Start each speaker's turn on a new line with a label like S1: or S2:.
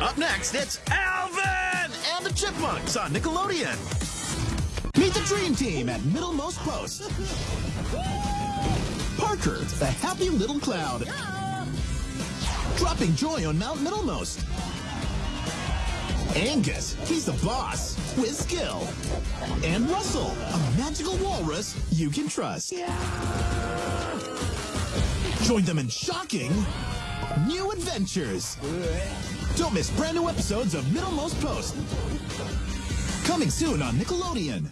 S1: Up next, it's Alvin and the Chipmunks on Nickelodeon. Meet the Dream Team at Middlemost Post. Parker, the happy little cloud. Dropping joy on Mount Middlemost. Angus, he's the boss with skill. And Russell, a magical walrus you can trust. Join them in shocking new adventures. Don't miss brand new episodes of Middlemost Post. Coming soon on Nickelodeon.